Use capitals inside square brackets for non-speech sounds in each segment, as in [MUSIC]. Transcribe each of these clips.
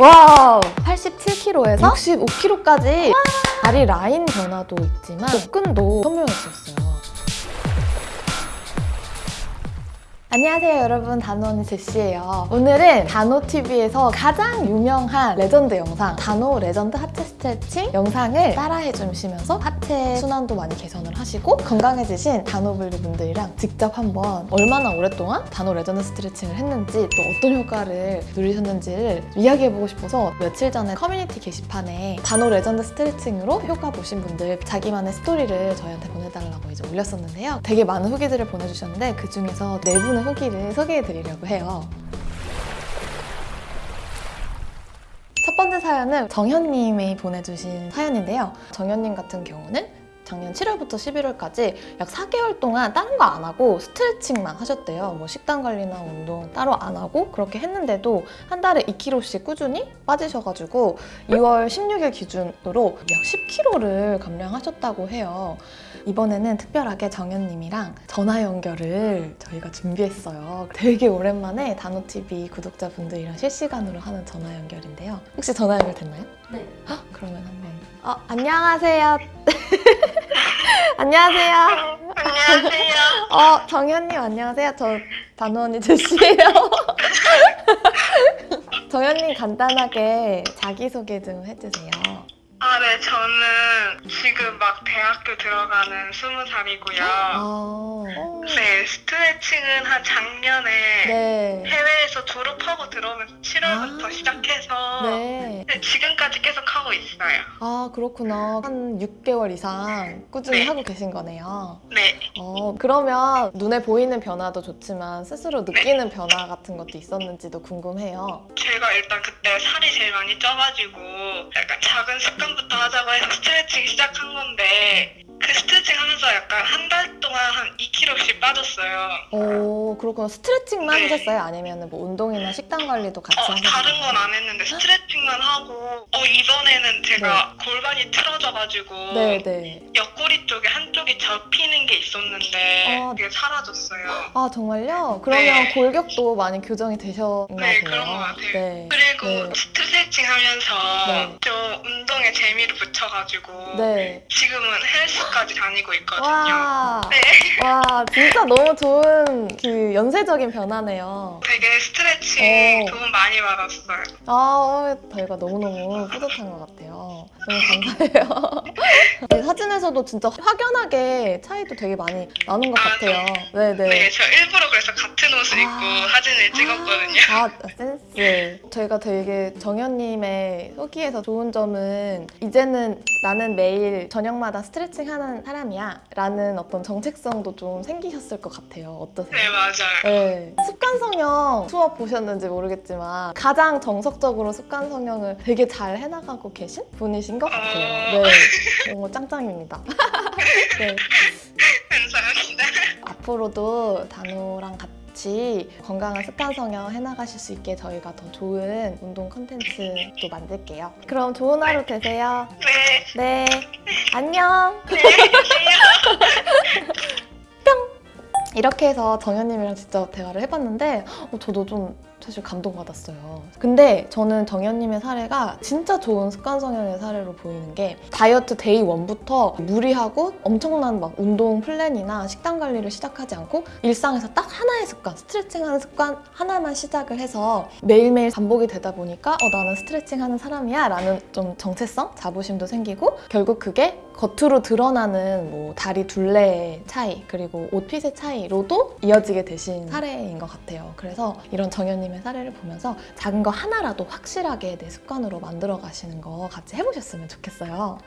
와 87kg에서? 65kg까지 다리 라인 변화도 있지만 복근도 선명해졌어요. 안녕하세요 여러분. 단호언니 제시예요. 오늘은 단호TV에서 가장 유명한 레전드 영상 단호 레전드 하체 스트레칭 영상을 따라해 주시면서 하체 순환도 많이 개선을 하시고 건강해지신 단호블리 분들이랑 직접 한번 얼마나 오랫동안 단호 레전드 스트레칭을 했는지 또 어떤 효과를 누리셨는지를 이야기해보고 싶어서 며칠 전에 커뮤니티 게시판에 단호 레전드 스트레칭으로 효과 보신 분들 자기만의 스토리를 저희한테 보내달라고 이제 올렸었는데요 되게 많은 후기들을 보내주셨는데 그 중에서 네 분의 후기를 소개해드리려고 해요. 첫 번째 사연은 정현님이 보내주신 사연인데요. 정현님 같은 경우는 작년 7월부터 11월까지 약 4개월 동안 다른 거 안 하고 스트레칭만 하셨대요. 뭐 식단 관리나 운동 따로 안 하고 그렇게 했는데도 한 달에 2kg씩 꾸준히 빠지셔가지고 2월 16일 기준으로 약 10kg를 감량하셨다고 해요. 이번에는 특별하게 정현님이랑 전화 연결을 저희가 준비했어요. 되게 오랜만에 단호TV 구독자분들이랑 실시간으로 하는 전화 연결인데요. 혹시 전화 연결 됐나요? 네. 헉, 그러면 한 번. 어, 안녕하세요. [LAUGHS] 안녕하세요. 안녕하세요. 어, 정현님 안녕하세요. 저 단호 언니 제시예요. [LAUGHS] 정현님 간단하게 자기소개 좀 해주세요. 아, 네, 저는 지금 막 대학교 들어가는 스무 살이고요. 아, 네, 스트레칭은 한 작년에 네. 해외에서 졸업하고 들어오면서 7월부터 아. 시작해서 네. 네, 지금까지 계속 하고 있어요. 아, 그렇구나. 한 6개월 이상 꾸준히 네. 하고 계신 거네요. 네. 어, 그러면 눈에 보이는 변화도 좋지만 스스로 느끼는 변화 같은 것도 있었는지도 궁금해요. 제가 일단 그때 살이 제일 많이 쪄가지고 약간 작은 습관 부터 하자고 해서 스트레칭 시작한 건데 그 스트레칭 하면서 약간 한 달 동안 한 2kg씩 빠졌어요. 오, 그렇구나. 스트레칭만 네. 하셨어요? 아니면 뭐 운동이나 식단 관리도 같이 어, 하셨어요? 다른 건 안 했는데 스트레칭만 하고 어, 이번에는 제가 골반이 틀어져가지고 네, 네. 옆구리 쪽에 한쪽이 접히는 게 있었는데 어. 그게 사라졌어요. 아, 정말요? 그러면 네. 골격도 많이 교정이 되셨나 네. 그런 것 같아요. 네. 그리고 네. 스트레칭 하면서 네. 좀 운동에 재미를 붙여가지고 네. 지금은 헬스까지 다니고 있거든요. 와, 네. 와, 진짜 너무 좋은 그 연쇄적인 변화네요. 되게 스트레칭 오. 도움 많이 받았어요. 아, 어, 저희가 너무너무 뿌듯한 것 같아요. 너무 감사해요. [LAUGHS] 이 사진에서도 진짜 확연하게 차이도 되게 많이 나는 것 아, 같아요. 네 네. 네, 저 일부러 그래서 같은 옷을 아. 입고 사진을 찍었거든요. 아, 센스. 저희가 되게 정현님의 후기에서 좋은 점은 이제는 나는 매일 저녁마다 스트레칭 하는 사람이야 라는 어떤 정체성도 좀 생기셨을 것 같아요. 어떠세요? 네, 맞아요. 네. 습관 성형 수업 보셨는지 모르겠지만 가장 정석적으로 습관 성형을 되게 잘 해나가고 계신 분이신 것 같아요. 네. 너무 짱짱입니다. [LAUGHS] 네. 감사합니다. 앞으로도 단호랑 같이 건강한 습관 성형 해나가실 수 있게 저희가 더 좋은 운동 컨텐츠도 만들게요. 그럼 좋은 하루 되세요. 네, 네. 안녕. 네, 안녕. [LAUGHS] 이렇게 해서 정현님이랑 직접 대화를 해봤는데 어, 저도 좀 사실 감동받았어요. 근데 저는 정현님의 사례가 진짜 좋은 습관 성형의 사례로 보이는 게 다이어트 day one부터 무리하고 엄청난 막 운동 plan이나 식단 관리를 시작하지 않고 일상에서 딱 하나의 습관, 스트레칭 하는 습관 하나만 시작을 해서 매일매일 반복이 되다 보니까 어, 나는 스트레칭 하는 사람이야 라는 좀 정체성, 자부심도 생기고 결국 그게 겉으로 드러나는 뭐 다리 둘레의 차이 그리고 옷핏의 차이로도 이어지게 되신 사례인 것 같아요. 그래서 이런 정현님의 사례를 보면서 작은 거 하나라도 확실하게 내 습관으로 만들어 가시는 거 같이 해보셨으면 좋겠어요.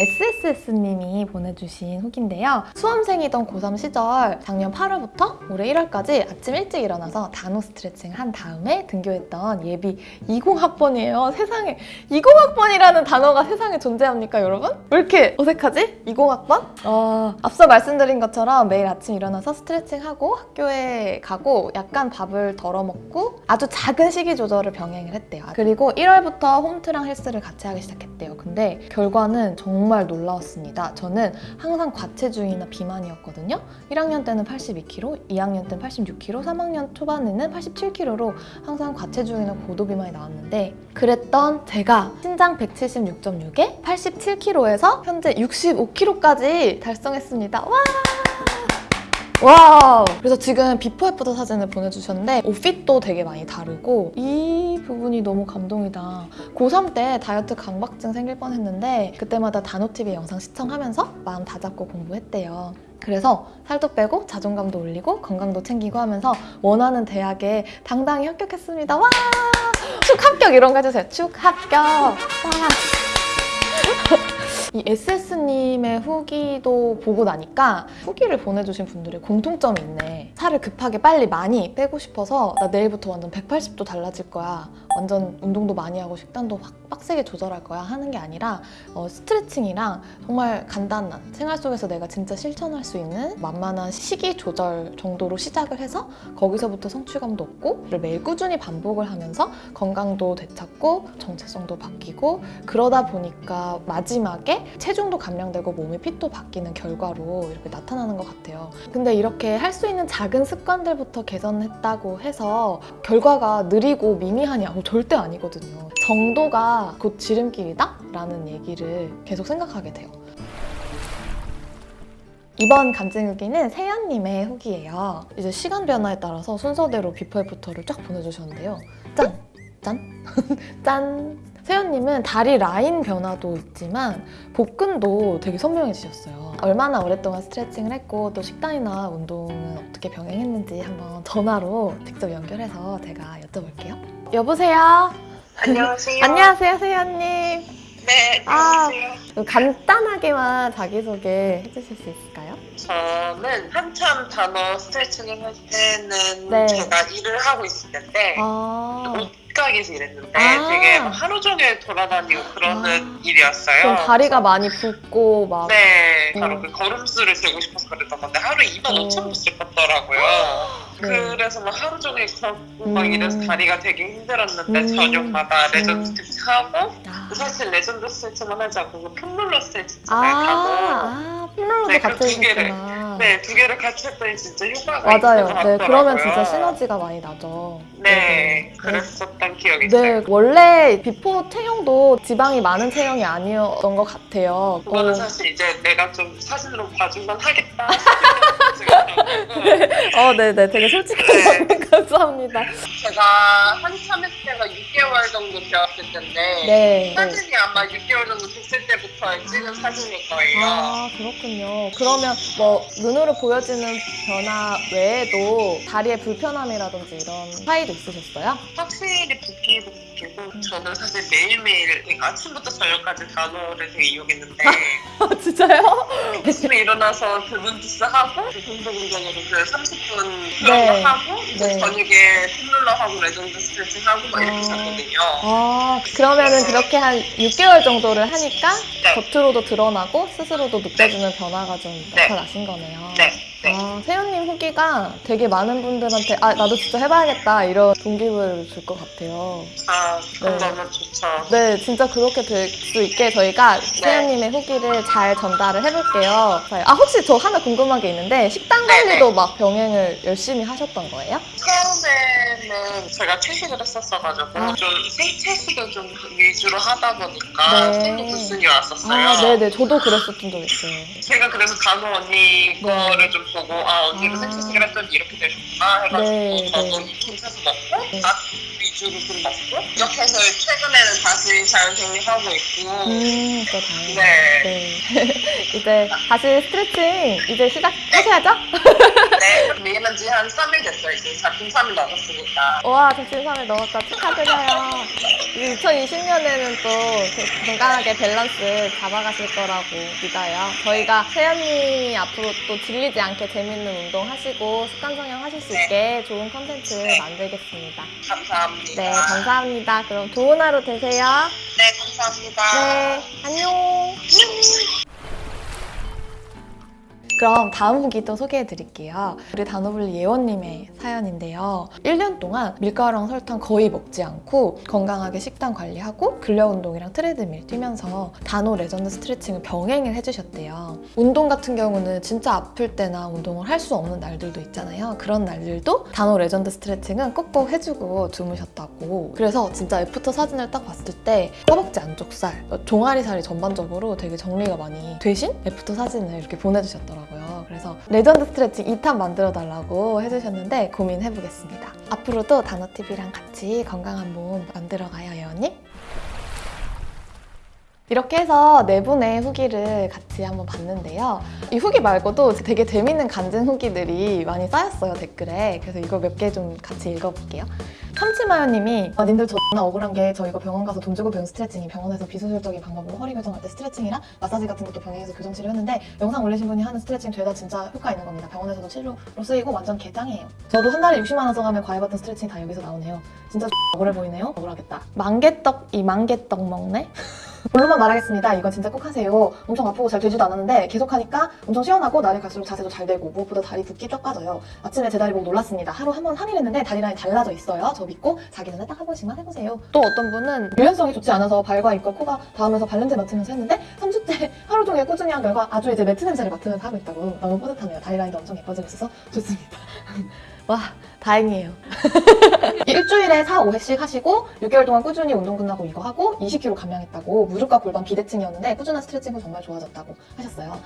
SSS님이 보내주신 후기인데요. 수험생이던 고3 시절 작년 8월부터 올해 1월까지 아침 일찍 일어나서 단호 스트레칭 한 다음에 등교했던 예비 20학번이에요. 세상에 20학번이라는 단어가 세상에 존재합니까 여러분? 왜 이렇게 어색하지? 20학번? 어, 앞서 말씀드린 것처럼 매일 아침 일어나서 스트레칭하고 학교에 가고 약간 밥을 덜어 먹고 아주 작은 식이 조절을 병행을 했대요. 그리고 1월부터 홈트랑 헬스를 같이 하기 시작했대요. 근데 결과는 정말 정말 놀라웠습니다. 저는 항상 과체중이나 비만이었거든요. 1학년 때는 82kg, 2학년 때는 86kg, 3학년 초반에는 87kg로 항상 과체중이나 고도비만이 나왔는데 그랬던 제가 신장 176.6에 87kg에서 현재 65kg까지 달성했습니다. 와! 와 그래서 지금 before after 사진을 보내주셨는데 옷 fit도 되게 많이 다르고 이 부분이 너무 감동이다. 고3 때 다이어트 강박증 생길 뻔했는데 그때마다 단호TV 영상 시청하면서 마음 다잡고 공부했대요. 그래서 살도 빼고 자존감도 올리고 건강도 챙기고 하면서 원하는 대학에 당당히 합격했습니다. 와! 축 합격 이런 거 해주세요. 축 합격. 와. 이 SS님의 후기도 보고 나니까 후기를 보내주신 분들의 공통점이 있네. 살을 급하게 빨리 많이 빼고 싶어서 나 내일부터 완전 180도 달라질 거야. 완전 운동도 많이 하고 식단도 확 빡세게 조절할 거야 하는 게 아니라 어, 스트레칭이랑 정말 간단한 생활 속에서 내가 진짜 실천할 수 있는 만만한 식이 조절 정도로 시작을 해서 거기서부터 성취감도 얻고 매일 꾸준히 반복을 하면서 건강도 되찾고 정체성도 바뀌고 그러다 보니까 마지막에 체중도 감량되고 몸의 핏도 바뀌는 결과로 이렇게 나타나는 것 같아요. 근데 이렇게 할 수 있는 작은 습관들부터 개선했다고 해서 결과가 느리고 미미하냐? 어, 절대 아니거든요. 정도가 곧 지름길이다? 라는 얘기를 계속 생각하게 돼요. 이번 간증 후기는 세연님의 후기예요. 이제 시간 변화에 따라서 순서대로 before after를 쫙 보내주셨는데요. 짠! 짠! [LAUGHS] 짠! 세연님은 다리 라인 변화도 있지만 복근도 되게 선명해지셨어요. 얼마나 오랫동안 스트레칭을 했고 또 식단이나 운동은 어떻게 병행했는지 한번 전화로 직접 연결해서 제가 여쭤볼게요. 여보세요? 안녕하세요. 안녕하세요, 세연님. 네, 아. 안녕하세요. 간단하게만 자기소개 해주실 수 있을까요? 저는 한참 단호 스트레칭을 할 때는 네. 제가 일을 하고 있을 때인데 아, 옷가게에서 일했는데 아. 되게 막 하루 종일 돌아다니고 그러는 아. 일이었어요. 그럼 다리가 많이 붓고 막 네, 음. 바로 그 걸음수를 재고 싶어서 그랬던 건데 하루에 2만 어. 5천 보씩 걷더라고요. 네. 그래서 막 하루 종일 걷고 막 음. 이래서 다리가 되게 힘들었는데 음. 저녁마다 음. 레전드 스트레칭 하고 아, 사실 레전드 스트레칭만 하지 않고 그 foam roller 스트레칭을 아, 하고 아 foam roller도 네, 그 같이 두 개를. 네, 두 개를 같이 했더니 진짜 효과가 맞아요. 네, 그러면 같더라고요. 진짜 시너지가 많이 나죠. 네, 네. 그랬었던 기억이 네, 있어요. 원래 before 체형도 지방이 많은 체형이 아니었던 것 같아요. 그거는 어, 사실 이제 내가 좀 사진으로 봐주면 하겠다. [LAUGHS] 어, 네네. 되게 솔직한 네. 네. [LAUGHS] 감사합니다. 제가 한참 했을 때가 6개월 정도 되었을 텐데 네. 네. 사진이 아마 6개월 정도 됐을 때부터 찍은 사진일 거예요. 아, 그렇군요. 그러면 뭐 눈으로 보여지는 변화 외에도 다리의 불편함이라든지 이런 차이도 있으셨어요? 확실히 붓기도 붓기고 저는 사실 매일매일 그러니까 아침부터 저녁까지 단어를 되게 이용했는데 [LAUGHS] 아, 진짜요? 아침에 일어나서 그문지스 하고 공복 운동으로 그 30분 네. 그런 거 하고 이제 네. 저녁에 foam roller 하고 레전드 스트레칭 하고 막 이렇게 아. 잤거든요. 아, 그러면은 그렇게 한 6개월 정도를 하니까 네. 겉으로도 드러나고 스스로도 느껴지는 변화가 좀 네. 나타나신 거네요. 네. 네. 아, 세연님 후기가 되게 많은 분들한테 아, 나도 진짜 해봐야겠다 이런 동기부여를 줄 것 같아요. 아, 네. 너무 좋죠. 네, 진짜 그렇게 될 수 있게 저희가 세연님의 후기를 잘 전달을 해볼게요. 자, 아, 혹시 저 하나 궁금한 게 있는데 식단 네, 관리도 막 병행을 열심히 하셨던 거예요? 처음에는 제가 채식을 했었어가지고 아. 좀 생채식을 좀 위주로 하다 보니까 네. 생도부순이 왔었어요. 아, 네네. 저도 그랬었던 적 있어요. 제가 그래서 간호 언니 네. 거를 좀 보고 아 언니도 아. 생채식을 했더니 이렇게 되셨구나 해가지고 네, 저도 네. 채소 먹고 네. 닭 위주로 좀 먹고 이렇게 해서 최근에는 다시 잘 정리하고 있고 음, 또. 네. 네. [LAUGHS] 이제 다시 스트레칭 이제 시작하셔야죠? [LAUGHS] 네 근데 일한 지한 3일 됐어요 이제 작품 3일 넘었으니까 와, 작심삼일 넘었다. 축하드려요. 2020년에는 또 그- 건강하게 밸런스 잡아가실 거라고 믿어요. 저희가 세연님이 앞으로 또 질리지 않게 재밌는 운동 하시고 습관 성형 하실 수 있게 좋은 컨텐츠 만들겠습니다. 감사합니다 네, 감사합니다. 그럼 좋은 하루 되세요. 네, 감사합니다 네, 안녕. 그럼 다음 후기도 소개해 드릴게요. 우리 단호블리 예원님의 사연인데요. 1년 동안 밀가루랑 설탕 거의 먹지 않고 건강하게 식단 관리하고 근력 운동이랑 트레드밀 뛰면서 단호 레전드 스트레칭을 병행을 해주셨대요. 운동 같은 경우는 진짜 아플 때나 운동을 할 수 없는 날들도 있잖아요. 그런 날들도 단호 레전드 스트레칭은 꼭꼭 해주고 주무셨다고. 그래서 진짜 after 사진을 딱 봤을 때 허벅지 안쪽 살, 종아리 살이 전반적으로 되게 정리가 많이 되신 after 사진을 이렇게 보내주셨더라고요. 그래서 레전드 스트레칭 2탄 만들어 달라고 해주셨는데 고민해보겠습니다. 앞으로도 단호TV랑 같이 건강한 몸 만들어가요, 예원님. 이렇게 해서 네 분의 후기를 같이 한번 봤는데요. 이 후기 말고도 되게 재밌는 간증 후기들이 많이 쌓였어요, 댓글에. 그래서 이거 몇 개 좀 같이 읽어볼게요. 참치마요님이 아, 님들 존나 억울한 게 저 이거 병원 가서 돈 주고 배운 스트레칭이 병원에서 비수술적인 방법으로 허리 교정할 때 스트레칭이랑 마사지 같은 것도 병행해서 교정 치료했는데 영상 올리신 분이 하는 스트레칭 죄다 진짜 효과 있는 겁니다. 병원에서도 치료로 쓰이고 완전 개짱이에요. 저도 한 달에 60만 원 써가면 과외 받던 스트레칭 다 여기서 나오네요. 진짜 [LAUGHS] 억울해 보이네요. 억울하겠다. 만개떡 이 만개떡 먹네. [LAUGHS] 본론만 말하겠습니다. 이건 진짜 꼭 하세요. 엄청 아프고 잘 되지도 않았는데 계속 하니까 엄청 시원하고 날이 갈수록 자세도 잘 되고 무엇보다 다리 붓기 쫙 빠져요. 아침에 제 다리 보고 놀랐습니다. 하루 한 번 한일 했는데 다리 라인 달라져 있어요. 저 믿고 자기 전에 딱 한 번씩만 해보세요. 또 어떤 분은 유연성이 좋지 않아서 발과 입과 코가 닿으면서 발냄새 맡으면서 했는데 3주째 [LAUGHS] 하루 종일 꾸준히 한 결과 아주 이제 매트 냄새를 맡으면서 하고 있다고 너무 뿌듯하네요. 다리 라인도 엄청 예뻐지고 있어서 좋습니다. [LAUGHS] 와 다행이에요. [LAUGHS] 일주일에 4, 5회씩 하시고 6개월 동안 꾸준히 운동 끝나고 이거 하고 20kg 감량했다고 무릎과 골반 비대칭이었는데 꾸준한 스트레칭 후 정말 좋아졌다고 하셨어요.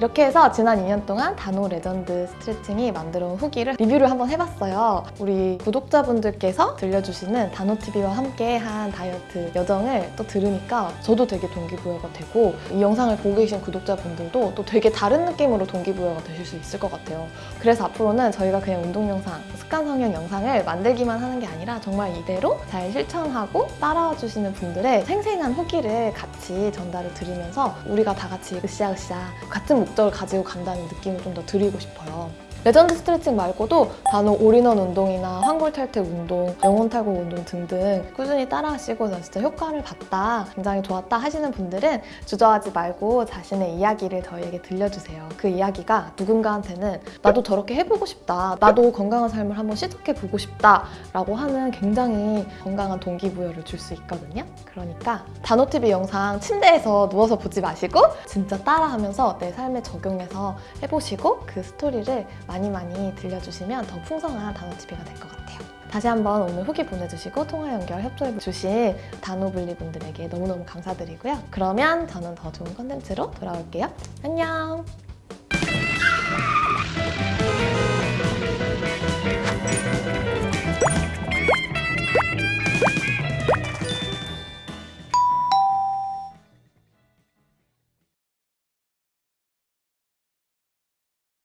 이렇게 해서 지난 2년 동안 단호 레전드 스트레칭이 만들어 온 후기를 리뷰를 한번 해봤어요. 우리 구독자분들께서 들려주시는 단호TV와 함께 한 다이어트 여정을 또 들으니까 저도 되게 동기부여가 되고 이 영상을 보고 계신 구독자분들도 또 되게 다른 느낌으로 동기부여가 되실 수 있을 것 같아요. 그래서 앞으로는 저희가 그냥 운동 영상, 습관 성형 영상을 만들기만 하는 게 아니라 정말 이대로 잘 실천하고 따라와 주시는 분들의 생생한 후기를 같이 전달을 드리면서 우리가 다 같이 으쌰으쌰 같은 목적을 가지고 간다는 느낌을 좀 더 드리고 싶어요. 레전드 스트레칭 말고도 단호 올인원 운동이나 환골 탈퇴 운동, 영혼 탈곡 운동 등등 꾸준히 따라하시고 나 진짜 효과를 봤다, 굉장히 좋았다 하시는 분들은 주저하지 말고 자신의 이야기를 저희에게 들려주세요. 그 이야기가 누군가한테는 나도 저렇게 해보고 싶다, 나도 건강한 삶을 한번 시작해보고 싶다 라고 하는 굉장히 건강한 동기부여를 줄 수 있거든요. 그러니까 단호TV 영상 침대에서 누워서 보지 마시고 진짜 따라하면서 내 삶에 적용해서 해보시고 그 스토리를 많이 많이 들려주시면 더 풍성한 단호TV가 될 것 같아요. 다시 한번 오늘 후기 보내주시고 통화 연결 협조해 주신 단호블리 분들에게 너무너무 감사드리고요. 그러면 저는 더 좋은 컨텐츠로 돌아올게요. 안녕!